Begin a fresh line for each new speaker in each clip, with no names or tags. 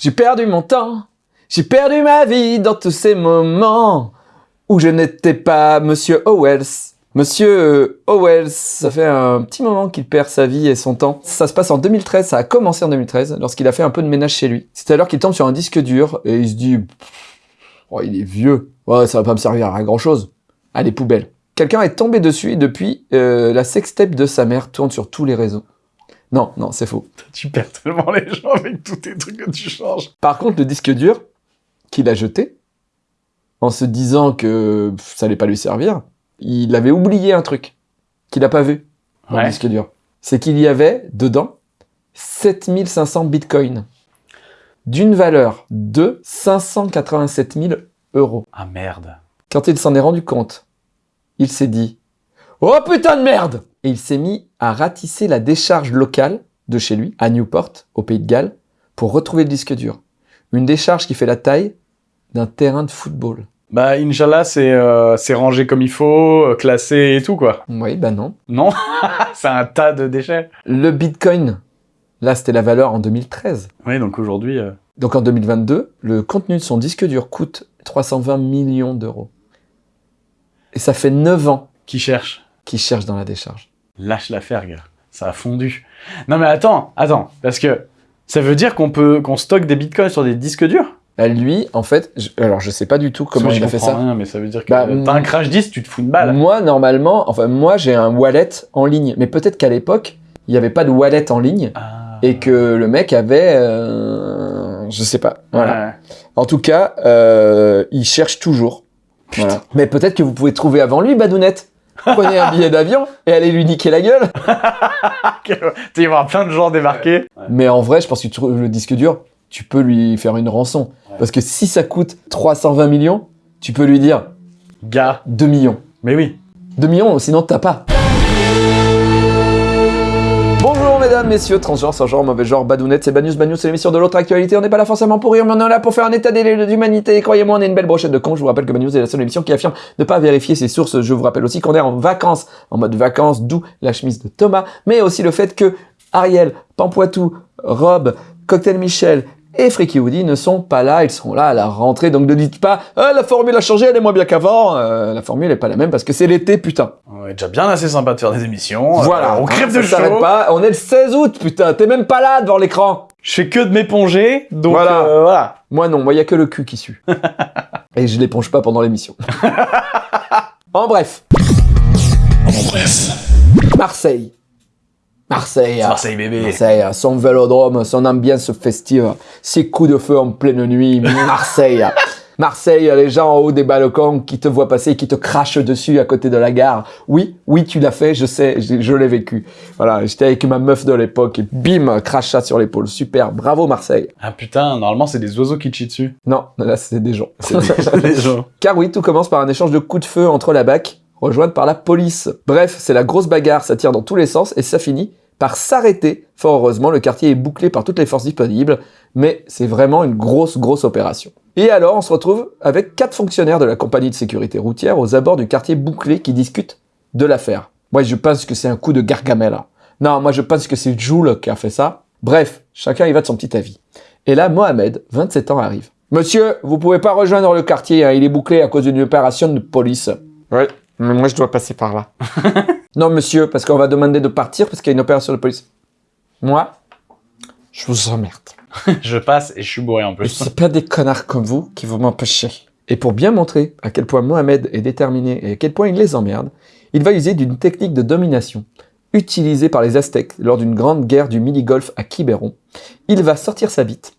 J'ai perdu mon temps, j'ai perdu ma vie dans tous ces moments où je n'étais pas Monsieur Owells. Monsieur Owells, ça fait un petit moment qu'il perd sa vie et son temps. Ça se passe en 2013, ça a commencé en 2013, lorsqu'il a fait un peu de ménage chez lui. C'est alors qu'il tombe sur un disque dur et il se dit « Oh, il est vieux, ouais, ça va pas me servir à grand chose. Allez, poubelle. » Quelqu'un est tombé dessus et depuis, euh, la sextape de sa mère tourne sur tous les réseaux. Non, non, c'est faux.
Tu perds tellement les gens avec tous tes trucs que tu changes.
Par contre, le disque dur qu'il a jeté, en se disant que ça allait pas lui servir, il avait oublié un truc qu'il n'a pas vu dans le
Ouais.
disque dur. C'est qu'il y avait dedans 7500 bitcoins d'une valeur de 587 000 euros.
Ah merde.
Quand il s'en est rendu compte, il s'est dit « Oh putain de merde !» Et il s'est mis à ratisser la décharge locale de chez lui, à Newport, au Pays de Galles, pour retrouver le disque dur. Une décharge qui fait la taille d'un terrain de football.
Bah, Inch'Allah, c'est euh, c'est rangé comme il faut, euh, classé et tout, quoi.
Oui, bah non.
Non? C'est un tas de déchets.
Le bitcoin, là c'était la valeur en 2013.
Oui, donc aujourd'hui... euh,
Donc en 2022, le contenu de son disque dur coûte 320 millions d'euros. Et ça fait 9 ans
qui cherche
qu'il cherche dans la décharge.
Lâche l'affaire, gars. Ça a fondu. Non mais attends, attends, parce que ça veut dire qu'on peut qu'on stocke des bitcoins sur des disques durs?
Bah, lui, en fait, je- alors je sais pas du tout comment il a fait ça.
rien, mais ça veut dire que
Bah,
t'as un crash disque, tu te fous une balle.
Moi, normalement, enfin moi j'ai un wallet en ligne, mais peut-être qu'à l'époque, il n'y avait pas de wallet en ligne
Ah.
et que le mec avait... euh, je sais pas. Voilà.
Ouais.
En tout cas, euh, il cherche toujours. Voilà. Mais peut-être que vous pouvez trouver avant lui, Badounette. Prenez un billet d'avion et allez lui niquer la gueule.
Tu vas y avoir plein de gens débarquer.
Mais en vrai, je pense que tu trouves le disque dur, tu peux lui faire une rançon.
Ouais.
Parce que si ça coûte 320 millions, tu peux lui dire
Gars.
2 millions.
Mais oui.
2 millions, sinon t'as pas. Messieurs, transgenres, sans genre, mauvais genre, badounette, c'est Banus, Banus, c'est l'émission de l'autre actualité. On n'est pas là forcément pour rire, mais on est là pour faire un état. Et croyez-moi, on est une belle brochette de cons. Je vous rappelle que Banus est la seule émission qui affirme ne pas vérifier ses sources. Je vous rappelle aussi qu'on est en vacances, en mode vacances, d'où la chemise de Thomas, mais aussi le fait que Ariel, Pampoitou, Rob, Cocktail Michel et Freaky Woody ne sont pas là, ils seront là à la rentrée, donc ne dites pas ah, la formule a changé, elle est moins bien qu'avant Euh, la formule est pas la même parce que c'est l'été, putain.
On est déjà bien assez sympa de faire des émissions.
Voilà,
Euh, on crève
hein,
de
ça s'arrête
chaud.
pas. On est le 16 août, putain. T'es même pas là devant l'écran.
Je fais que de m'éponger, donc
Voilà.
euh, voilà.
Moi non, moi y a que le cul qui sue. Et je l'éponge pas pendant l'émission. en bref,
En bref.
Marseille. Marseille. ah.
Marseille bébé.
Marseille, ah, son vélodrome, son ambiance festive, ses coups de feu en pleine nuit, Marseille. Marseille, les gens en haut des balcons qui te voient passer, qui te crachent dessus à côté de la gare. Oui, oui, tu l'as fait, je sais, je, je l'ai vécu. Voilà, j'étais avec ma meuf de l'époque et bim, crachat sur l'épaule. Super, bravo Marseille.
Ah putain, normalement c'est des oiseaux qui te chient dessus.
Non, là c'est des gens.
C'est des gens.
Car oui, tout commence par un échange de coups de feu entre la BAC, rejointe par la police. Bref, c'est la grosse bagarre, ça tire dans tous les sens et ça finit par s'arrêter. Fort heureusement, le quartier est bouclé par toutes les forces disponibles, mais c'est vraiment une grosse, grosse opération. Et alors, on se retrouve avec quatre fonctionnaires de la compagnie de sécurité routière aux abords du quartier bouclé qui discutent de l'affaire. Moi, je pense que c'est un coup de Gargamel. hein. Non, moi, je pense que c'est Joule qui a fait ça. Bref, chacun y va de son petit avis. Et là, Mohamed, 27 ans, arrive. Monsieur, vous pouvez pas rejoindre le quartier, hein, il est bouclé à cause d'une opération de police. Ouais, mais moi je dois passer par là. non, monsieur, parce qu'on va demander de partir parce qu'il y a une opération de police. Moi, je vous emmerde.
je passe et je suis bourré en
Et
plus.
c'est pas des connards comme vous qui vont m'empêcher. Et pour bien montrer à quel point Mohamed est déterminé et à quel point il les emmerde, il va user d'une technique de domination utilisée par les Aztèques lors d'une grande guerre du mini-golf à Quiberon. Il va sortir sa bite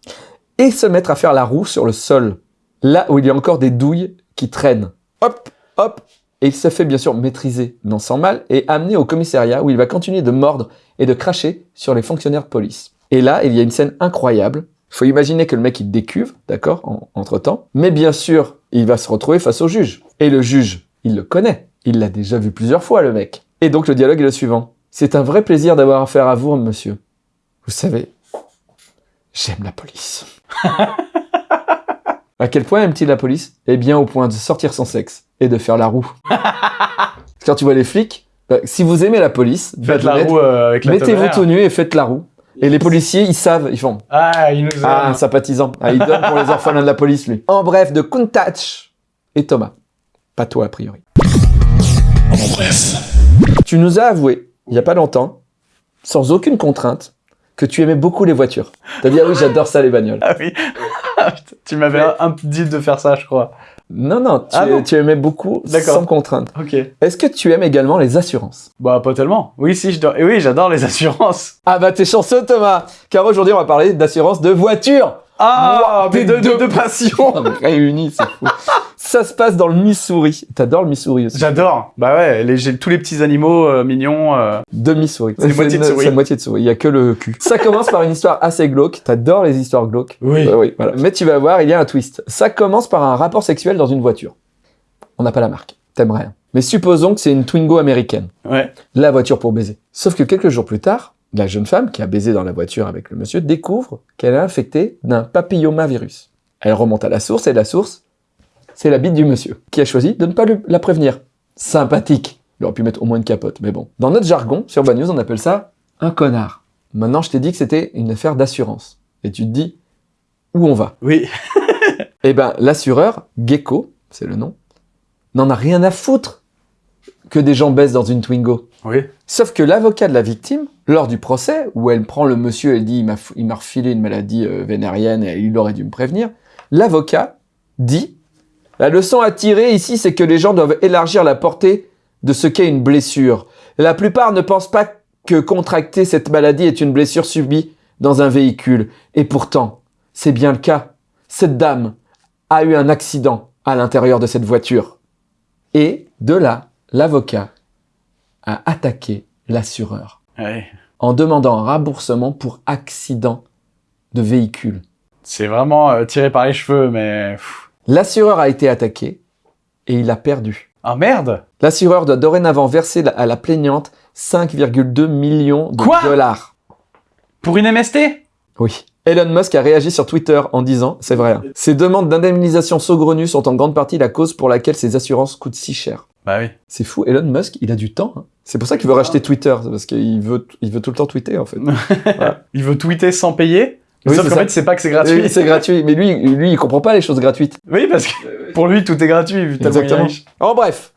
et se mettre à faire la roue sur le sol, là où il y a encore des douilles qui traînent. Hop, hop, et il se fait bien sûr maîtriser, non sans mal, et amené au commissariat où il va continuer de mordre et de cracher sur les fonctionnaires de police. Et là, il y a une scène incroyable. Faut imaginer que le mec il décuve, d'accord, en- entre-temps. Mais bien sûr, il va se retrouver face au juge. Et le juge, il le connaît. Il l'a déjà vu plusieurs fois, le mec. Et donc le dialogue est le suivant. C'est un vrai plaisir d'avoir affaire à vous, monsieur. Vous savez, j'aime la police. à quel point aime-t-il la police? Eh bien, au point de sortir son sexe et de faire la roue. Quand tu vois les flics, bah, si vous aimez la police,
Faites la
Badounet,
roue euh, avec la
mettez-vous tout nu et faites la roue. Et les policiers, ils savent, ils font
Ah, il nous
Ah, un
aime.
sympathisant. Ah, il donne pour les orphelins de la police, lui. En bref, de Kuntach et Thomas. Pas toi, a priori.
En bref.
Tu nous as avoué, il y a pas longtemps, sans aucune contrainte, que tu aimais beaucoup les voitures. T'as dit, ah oui, j'adore ça, les bagnoles.
Ah oui. Tu m'avais un, un dit de faire ça, je crois.
Non, non, tu,
Ah non.
tu aimais beaucoup sans contrainte.
Ok.
Est-ce que tu aimes également les assurances?
Bah, pas tellement. Oui, si, je dois... Et oui, j'adore les assurances.
Ah bah t'es chanceux Thomas Car aujourd'hui on va parler d'assurance de voiture
Ah,
Wow,
mais de,
deux.
de passion.
Mais Réunis, c'est fou. Ça se passe dans le Missouri. T'adores le Missouri aussi.
J'adore. Bah ouais, les, j'ai tous les petits animaux euh, mignons. euh.
De Missouri.
C'est moitié de souris.
C'est moitié de souris. Il y a que le cul. Ça commence par une histoire assez glauque. T'adores les histoires glauques?
Oui.
Euh, oui, voilà. Mais tu vas voir, il y a un twist. Ça commence par un rapport sexuel dans une voiture. On n'a pas la marque. T'aimes rien. Mais supposons que c'est une Twingo américaine.
Ouais.
La voiture pour baiser. Sauf que quelques jours plus tard, la jeune femme qui a baisé dans la voiture avec le monsieur découvre qu'elle est infectée d'un papillomavirus. Elle remonte à la source et la source, c'est la bite du monsieur, qui a choisi de ne pas la prévenir. Sympathique. Il aurait pu mettre au moins une capote, mais bon. Dans notre jargon, sur Bad News, on appelle ça un connard. Maintenant, je t'ai dit que c'était une affaire d'assurance. Et tu te dis, où on va?
Oui.
Eh ben, l'assureur, Gecko, c'est le nom, n'en a rien à foutre que des gens baissent dans une Twingo.
Oui.
Sauf que l'avocat de la victime, lors du procès, où elle prend le monsieur, elle dit il m'a refilé une maladie euh, vénérienne et il aurait dû me prévenir, l'avocat dit la leçon à tirer ici, c'est que les gens doivent élargir la portée de ce qu'est une blessure. La plupart ne pensent pas que contracter cette maladie est une blessure subie dans un véhicule. Et pourtant, c'est bien le cas. Cette dame a eu un accident à l'intérieur de cette voiture. Et de là, l'avocat a attaqué l'assureur
Ouais.
en demandant un remboursement pour accident de véhicule.
C'est vraiment euh, tiré par les cheveux, mais.
L'assureur a été attaqué et il a perdu.
Ah merde
L'assureur doit dorénavant verser à la plaignante 5,2 millions de
Quoi?
dollars.
Pour une MST
Oui. Elon Musk a réagi sur Twitter en disant, c'est vrai, hein, ces demandes d'indemnisation saugrenues sont en grande partie la cause pour laquelle ces assurances coûtent si cher.
Bah oui.
C'est fou, Elon Musk, il a du temps. hein. C'est pour ça qu'il veut racheter Twitter, parce qu'il veut, il veut tout le temps tweeter en fait.
Il veut tweeter sans payer
Oui,
Sauf qu'en fait, c'est pas que c'est gratuit.
Oui, c'est gratuit, mais lui, lui, il comprend pas les choses gratuites.
Oui, parce que pour lui, tout est gratuit, vu
Exactement.
riche.
En bref,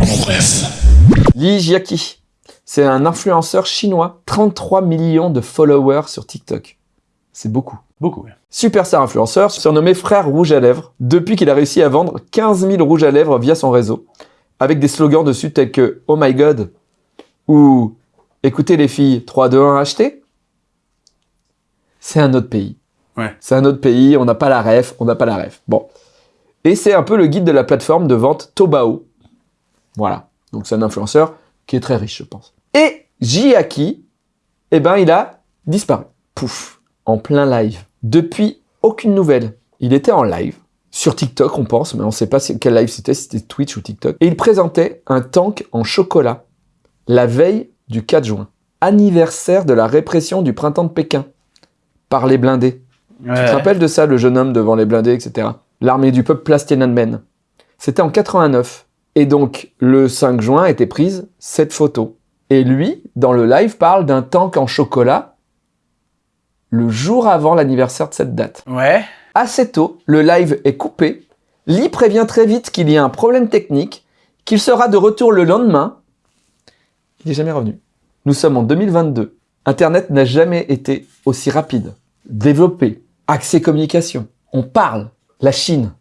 En bref.
Li Jiaqi, c'est un influenceur chinois, 33 millions de followers sur TikTok. C'est beaucoup.
Beaucoup. oui.
Superstar influenceur, surnommé Frère Rouge à Lèvres, depuis qu'il a réussi à vendre 15 000 rouges à lèvres via son réseau, avec des slogans dessus tels que Oh my god ou Écoutez les filles, 3, 2, 1, achetez. C'est un autre pays.
Ouais.
C'est un autre pays, on n'a pas la ref, on n'a pas la ref. Bon. Et c'est un peu le guide de la plateforme de vente Tobao. Voilà. Donc c'est un influenceur qui est très riche, je pense. Et Jiaki, eh ben, il a disparu. Pouf. En plein live. Depuis, aucune nouvelle. Il était en live. Sur TikTok, on pense, mais on sait pas quel live c'était, si c'était Twitch ou TikTok. Et il présentait un tank en chocolat la veille du 4 juin. Anniversaire de la répression du printemps de Pékin. Par les blindés. Tu te rappelles de ça, le jeune homme devant les blindés, etc. L'armée du peuple place Tiananmen. C'était en 89. Et donc, le 5 juin était prise cette photo. Et lui, dans le live, parle d'un tank en chocolat le jour avant l'anniversaire de cette date.
Ouais.
Assez tôt, le live est coupé. Lee prévient très vite qu'il y a un problème technique, qu'il sera de retour le lendemain. Il n'est jamais revenu. Nous sommes en 2022. Internet n'a jamais été aussi rapide, développé, accès communication. On parle. La Chine.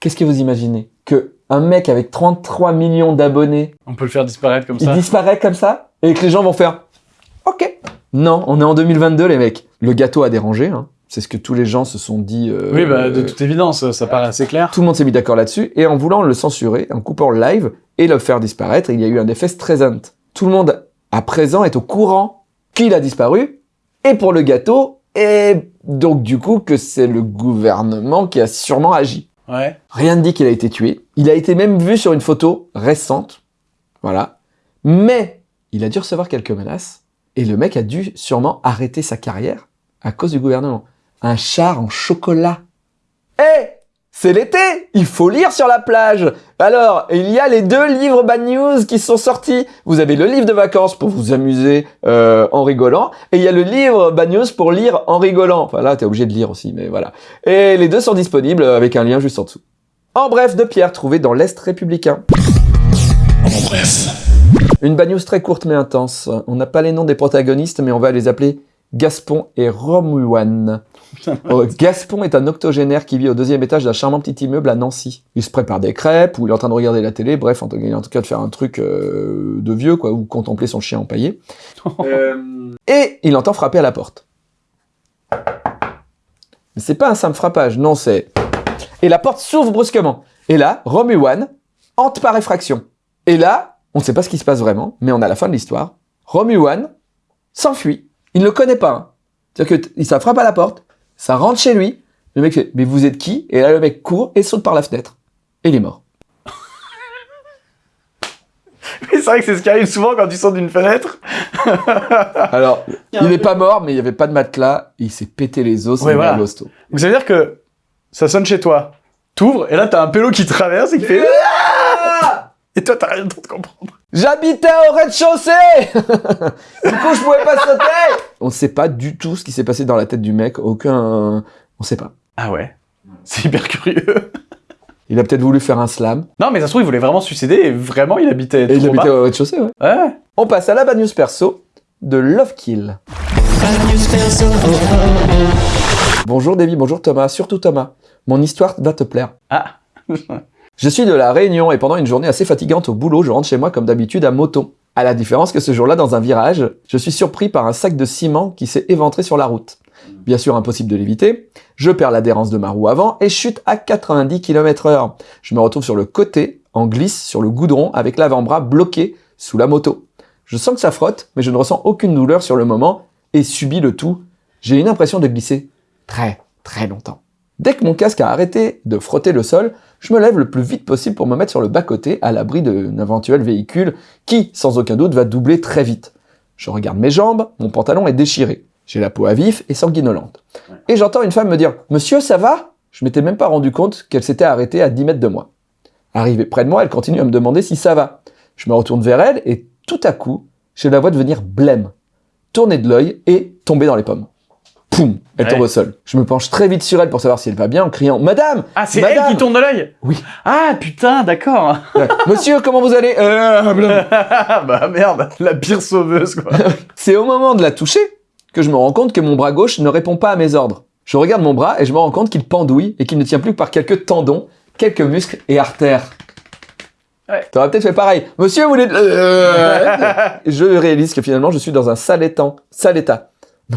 Qu'est-ce que vous imaginez? Que un mec avec 33 millions d'abonnés,
On peut le faire disparaître comme
il
ça.
disparaît comme ça et que les gens vont faire OK. Non, on est en 2022 les mecs. Le gâteau a dérangé. hein. C'est ce que tous les gens se sont dit. euh,
Oui, bah, de
euh,
toute évidence, ça paraît assez clair.
tout le monde s'est mis d'accord là-dessus, et en voulant le censurer, en coupant le live et le faire disparaître, il y a eu un effet stressant. Tout le monde, à présent, est au courant qu'il a disparu, et pour le gâteau, et donc du coup que c'est le gouvernement qui a sûrement agi.
Ouais.
Rien ne dit qu'il a été tué. Il a été même vu sur une photo récente. Voilà. Mais il a dû recevoir quelques menaces. Et le mec a dû sûrement arrêter sa carrière à cause du gouvernement. Un char en chocolat. Eh c'est l'été, il faut lire sur la plage. Alors, il y a les deux livres Bad News qui sont sortis. Vous avez le livre de vacances pour vous amuser euh, en rigolant, et il y a le livre Bad News pour lire en rigolant. Enfin là, t'es obligé de lire aussi, mais voilà. Et les deux sont disponibles avec un lien juste en dessous. En bref, de Pierre, trouvé dans l'Est républicain.
En bref.
Une news très courte mais intense. On n'a pas les noms des protagonistes, mais on va les appeler Gaspon et Romuan. Oh, Gaspon est un octogénaire qui vit au deuxième étage d'un charmant petit immeuble à Nancy. Il se prépare des crêpes, ou il est en train de regarder la télé, bref, en tout cas, en tout cas de faire un truc euh, de vieux, quoi, ou contempler son chien empaillé. Euh, et il entend frapper à la porte. Mais c'est pas un simple frappage, non, c'est... Et la porte s'ouvre brusquement. Et là, Romuan hante par effraction. Et là, on ne sait pas ce qui se passe vraiment, mais on a la fin de l'histoire. Romuan s'enfuit. Il ne le connaît pas. hein. C'est-à-dire que ça frappe à la porte, ça rentre chez lui. Le mec fait, mais vous êtes qui? Et là, le mec court et saute par la fenêtre. Et il est mort.
Mais c'est vrai que c'est ce qui arrive souvent quand tu sors d'une fenêtre.
Alors, il n'est pas mort, mais il n'y avait pas de matelas. Il s'est pété les os.
Ouais,
c'est
voilà.
mal hosto.
Donc ça veut dire que ça sonne chez toi. T'ouvres et là t'as un pélo qui traverse et qui fait. Et toi t'as rien d'autre comprendre.
J'habitais au rez-de-chaussée Du coup, je pouvais pas sauter On ne sait pas du tout ce qui s'est passé dans la tête du mec. Aucun... On sait pas.
Ah ouais. C'est hyper curieux.
Il a peut-être voulu faire un slam.
Non mais ça se trouve il voulait vraiment se suicider et vraiment il habitait
Et il habitait
bas.
au rez-de-chaussée, ouais.
Ouais.
On passe à la bad news perso de Love Kill. Bonjour Davy, bonjour Thomas, surtout Thomas. Mon histoire va te plaire.
Ah.
Je suis de la Réunion et pendant une journée assez fatigante au boulot, je rentre chez moi comme d'habitude à moto. À la différence que ce jour-là, dans un virage, je suis surpris par un sac de ciment qui s'est éventré sur la route. Bien sûr, impossible de l'éviter. Je perds l'adhérence de ma roue avant et chute à 90 km heure. Je me retrouve sur le côté, en glisse sur le goudron avec l'avant-bras bloqué sous la moto. Je sens que ça frotte, mais je ne ressens aucune douleur sur le moment et subis le tout. J'ai une impression de glisser très, très longtemps. Dès que mon casque a arrêté de frotter le sol, je me lève le plus vite possible pour me mettre sur le bas-côté à l'abri d'un éventuel véhicule qui, sans aucun doute, va doubler très vite. Je regarde mes jambes, mon pantalon est déchiré. J'ai la peau à vif et sanguinolente. Et j'entends une femme me dire « Monsieur, ça va ?» Je m'étais même pas rendu compte qu'elle s'était arrêtée à 10 mètres de moi. Arrivée près de moi, elle continue à me demander si ça va. Je me retourne vers elle et tout à coup, je la vois devenir blême, tourner de l'œil et tomber dans les pommes. Poum Elle
Ouais.
tombe au sol. Je me penche très vite sur elle pour savoir si elle va bien en criant « Madame
Ah c'est elle qui tourne de l'œil?
Oui.
Ah putain d'accord.
Ouais. Monsieur, comment vous allez? Euh,
bah merde, la pire sauveuse quoi.
C'est au moment de la toucher que je me rends compte que mon bras gauche ne répond pas à mes ordres. Je regarde mon bras et je me rends compte qu'il pendouille et qu'il ne tient plus que par quelques tendons, quelques muscles et artères.
Ouais.
T'aurais peut-être fait pareil. Monsieur, vous voulez... Euh, je réalise que finalement, je suis dans un sale état. Sale état.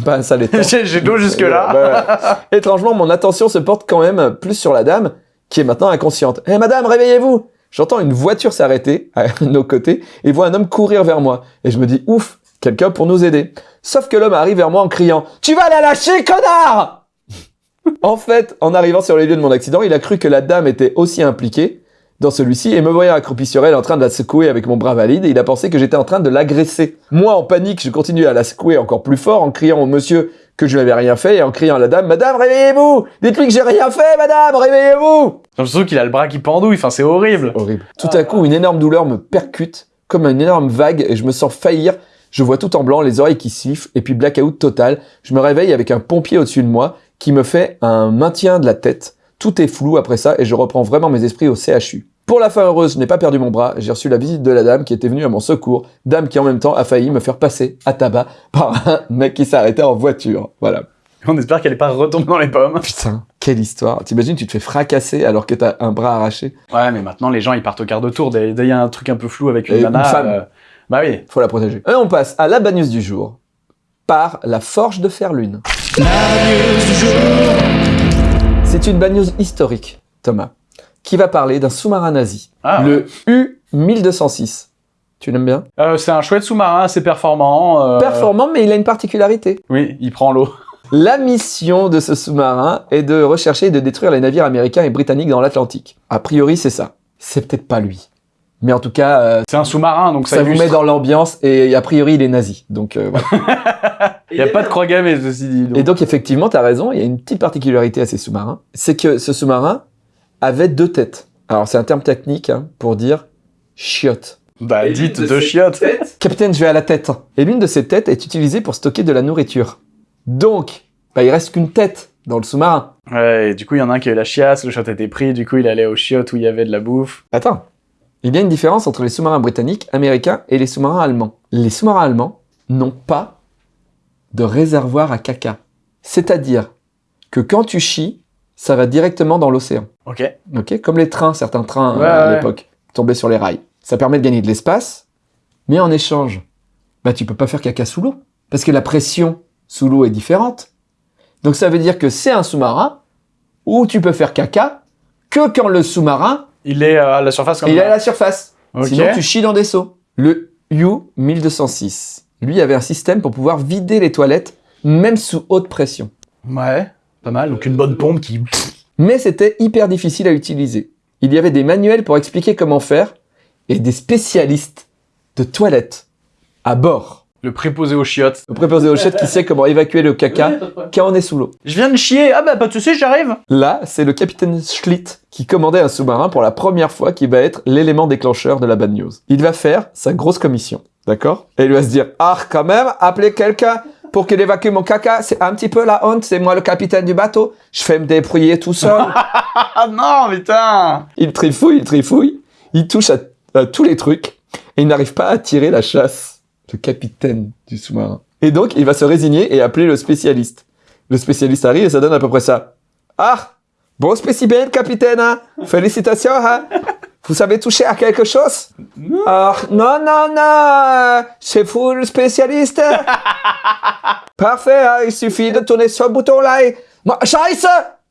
Un sale état.
J'ai j'ai l'eau jusque là.
Bah, Étrangement, mon attention se porte quand même plus sur la dame, qui est maintenant inconsciente. Eh madame, réveillez-vous J'entends une voiture s'arrêter à nos côtés et vois un homme courir vers moi. Et je me dis, ouf, quelqu'un pour nous aider. Sauf que l'homme arrive vers moi en criant, Tu vas la lâcher, connard En fait, en arrivant sur les lieux de mon accident, il a cru que la dame était aussi impliquée dans celui-ci et me voyant accroupi sur elle en train de la secouer avec mon bras valide, il a pensé que j'étais en train de l'agresser. Moi, en panique, je continue à la secouer encore plus fort en criant au monsieur que je n'avais rien fait et en criant à la dame, Madame, réveillez-vous Dites-lui que j'ai rien fait, Madame, réveillez-vous
J'ai l'impression qu'il a le bras qui pendouille, enfin c'est horrible.
Horrible. Tout à coup, une énorme douleur me percute comme une énorme vague et je me sens faillir. Je vois tout en blanc, les oreilles qui sifflent et puis blackout total. Je me réveille avec un pompier au-dessus de moi qui me fait un maintien de la tête. Tout est flou après ça et je reprends vraiment mes esprits au CHU. Pour la fin heureuse, je n'ai pas perdu mon bras. J'ai reçu la visite de la dame qui était venue à mon secours. Dame qui en même temps a failli me faire passer à tabac par un mec qui s'arrêtait en voiture. Voilà.
On espère qu'elle est pas retombée dans les pommes.
Putain, quelle histoire. T'imagines, tu te fais fracasser alors que t'as un bras arraché.
Ouais, mais maintenant les gens ils partent au quart de tour. Dès il y a un truc un peu flou avec une
Et une femme.
euh, Bah oui.
Faut la protéger. Et on passe à la bad news du jour par la forge de Ferlune. C'est une bad news historique, Thomas, qui va parler d'un sous-marin nazi,
Ah,
le U-1206. Tu l'aimes bien?
Euh, c'est un chouette sous-marin assez performant. euh,
Performant, mais il a une particularité.
Oui, il prend l'eau.
La mission de ce sous-marin est de rechercher et de détruire les navires américains et britanniques dans l'Atlantique. A priori, c'est ça. C'est peut-être pas lui. Mais en tout cas, euh,
C'est un sous-marin, donc ça,
ça, vous met dans l'ambiance et a priori, il est nazi. Donc euh, voilà.
Il n'y a pas de croix gammée, ceci dit. donc.
Et donc effectivement, tu as raison, il y a une petite particularité à ces sous-marins, c'est que ce sous-marin avait deux têtes. Alors c'est un terme technique hein, pour dire chiotte.
Bah, dites deux chiottes.
Capitaine, je vais à la tête. Et l'une de ces têtes est utilisée pour stocker de la nourriture. Donc, bah, il reste qu'une tête dans le sous-marin.
Ouais, et du coup, il y en a un qui a eu la chiasse, le shot était pris, du coup, il allait au chiottes où il y avait de la bouffe.
Attends. Il y a une différence entre les sous-marins britanniques, américains et les sous-marins allemands. Les sous-marins allemands n'ont pas de réservoir à caca. C'est-à-dire que quand tu chies, ça va directement dans l'océan.
Ok.
Ok, comme les trains, certains trains
Ouais,
euh, à
ouais.
l'époque, tombaient sur les rails. Ça permet de gagner de l'espace, mais en échange, bah tu peux pas faire caca sous l'eau, parce que la pression sous l'eau est différente. Donc ça veut dire que c'est un sous-marin où tu peux faire caca que quand le sous-marin
Il est euh, à la surface comme
il est à la surface.
Ok.
Sinon tu chies dans des seaux. Le U-1206, lui avait un système pour pouvoir vider les toilettes même sous haute pression.
Ouais, pas mal. Donc une bonne pompe qui...
Mais c'était hyper difficile à utiliser. Il y avait des manuels pour expliquer comment faire et des spécialistes de toilettes à bord.
Le préposé aux chiottes.
Le préposé aux chiottes qui sait comment évacuer le caca quand on est sous l'eau.
Je viens de chier. Ah bah, pas de soucis, j'arrive.
Là, c'est le capitaine Schlitt qui commandait un sous-marin pour la première fois qui va être l'élément déclencheur de la bad news. Il va faire sa grosse commission, d'accord? Et il va se dire, ah, quand même, appeler quelqu'un pour qu'il évacue mon caca, c'est un petit peu la honte, c'est moi le capitaine du bateau, je fais me débrouiller tout seul.
Ah non, putain
Il trifouille, il trifouille, il touche à, à tous les trucs, et il n'arrive pas à tirer la chasse. Le capitaine du sous-marin. Et donc, il va se résigner et appeler le spécialiste. Le spécialiste arrive et ça donne à peu près ça. Ah Bon spécimen, capitaine, hein Félicitations, hein Vous savez toucher à quelque chose? Ah, non, non, non C'est vous le spécialiste Parfait, hein, il suffit de tourner ce bouton-là et... Scheiße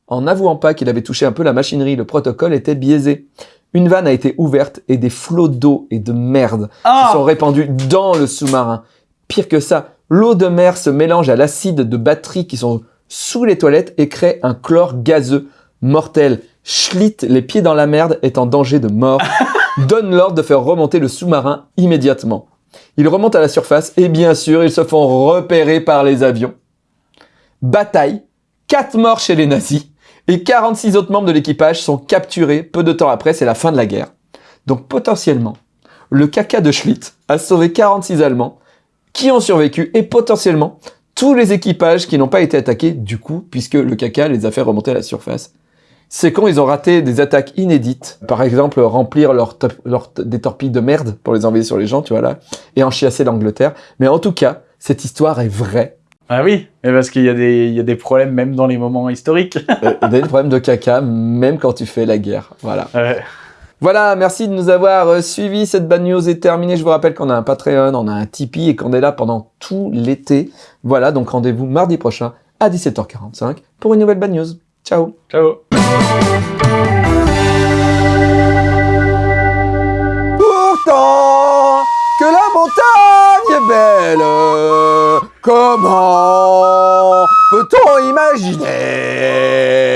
En n'avouant pas qu'il avait touché un peu la machinerie, le protocole était biaisé. Une vanne a été ouverte et des flots d'eau et de merde
Ah
se sont répandus dans le sous-marin. Pire que ça, l'eau de mer se mélange à l'acide de batteries qui sont sous les toilettes et crée un chlore gazeux mortel. Schlitt, les pieds dans la merde, est en danger de mort. Donne l'ordre de faire remonter le sous-marin immédiatement. Ils remontent à la surface et bien sûr, ils se font repérer par les avions. Bataille, 4 morts chez les nazis et 46 autres membres de l'équipage sont capturés peu de temps après, c'est la fin de la guerre. Donc potentiellement, le caca de Schlitt a sauvé 46 Allemands qui ont survécu et potentiellement tous les équipages qui n'ont pas été attaqués du coup, puisque le caca les a fait remonter à la surface. C'est quand ils ont raté des attaques inédites. Par exemple, remplir leur leur des torpilles de merde pour les envoyer sur les gens, tu vois là, et enchiasser l'Angleterre. Mais en tout cas, cette histoire est vraie.
Ah oui, mais parce qu'il y, a des- il y a des problèmes même dans les moments historiques.
Euh, Il y a des problèmes de caca, même quand tu fais la guerre. Voilà.
Ouais.
Voilà, merci de nous avoir euh, suivis. Cette bad news est terminée. Je vous rappelle qu'on a un Patreon, on a un Tipeee et qu'on est là pendant tout l'été. Voilà, donc rendez-vous mardi prochain à 17h45 pour une nouvelle bad news. Ciao.
Ciao.
Pourtant que la montagne est belle, comment peut-on imaginer